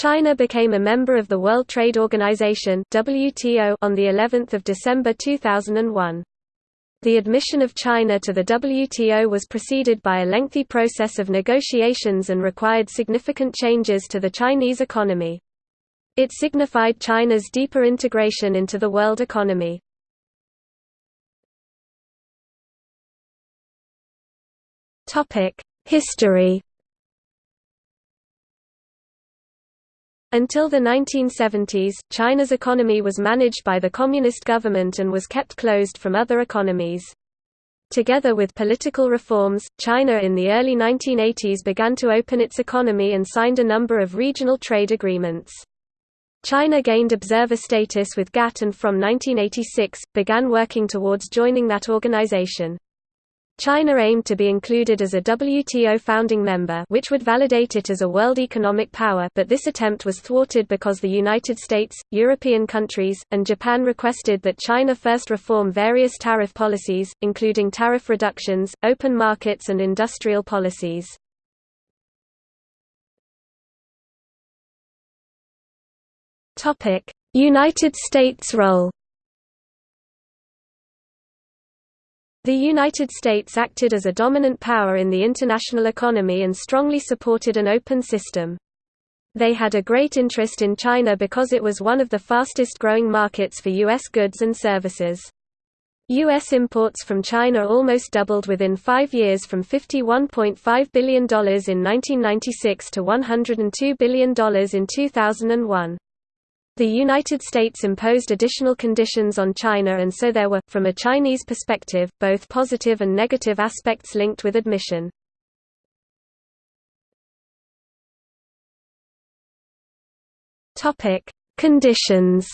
China became a member of the World Trade Organization (WTO) on the 11th of December 2001. The admission of China to the WTO was preceded by a lengthy process of negotiations and required significant changes to the Chinese economy. It signified China's deeper integration into the world economy. History Until the 1970s, China's economy was managed by the communist government and was kept closed from other economies. Together with political reforms, China in the early 1980s began to open its economy and signed a number of regional trade agreements. China gained observer status with GATT and from 1986, began working towards joining that organization. China aimed to be included as a WTO founding member which would validate it as a world economic power but this attempt was thwarted because the United States, European countries, and Japan requested that China first reform various tariff policies, including tariff reductions, open markets and industrial policies. United States role The United States acted as a dominant power in the international economy and strongly supported an open system. They had a great interest in China because it was one of the fastest growing markets for U.S. goods and services. U.S. imports from China almost doubled within five years from $51.5 billion in 1996 to $102 billion in 2001. The United States imposed additional conditions on China and so there were, from a Chinese perspective, both positive and negative aspects linked with admission. Conditions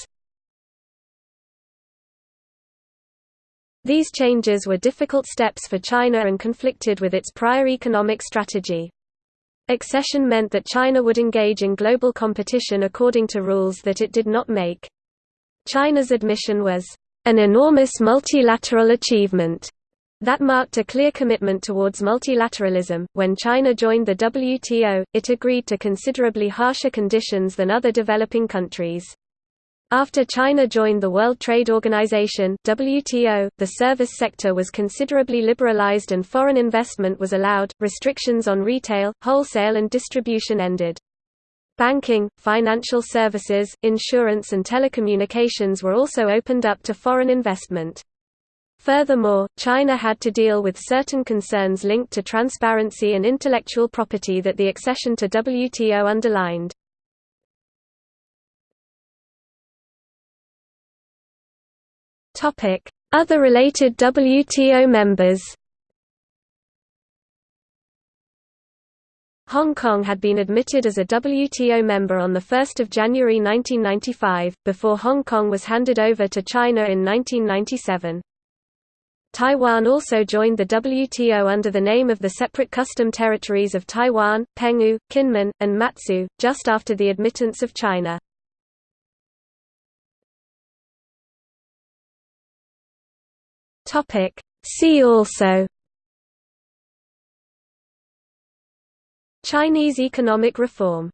These changes were difficult steps for China and conflicted with its prior economic strategy. Accession meant that China would engage in global competition according to rules that it did not make. China's admission was an enormous multilateral achievement that marked a clear commitment towards multilateralism. When China joined the WTO, it agreed to considerably harsher conditions than other developing countries. After China joined the World Trade Organization (WTO), the service sector was considerably liberalized and foreign investment was allowed. Restrictions on retail, wholesale and distribution ended. Banking, financial services, insurance and telecommunications were also opened up to foreign investment. Furthermore, China had to deal with certain concerns linked to transparency and intellectual property that the accession to WTO underlined. Other related WTO members Hong Kong had been admitted as a WTO member on 1 January 1995, before Hong Kong was handed over to China in 1997. Taiwan also joined the WTO under the name of the separate custom territories of Taiwan, Penghu, Kinmen, and Matsu, just after the admittance of China. Topic. See also. Chinese economic reform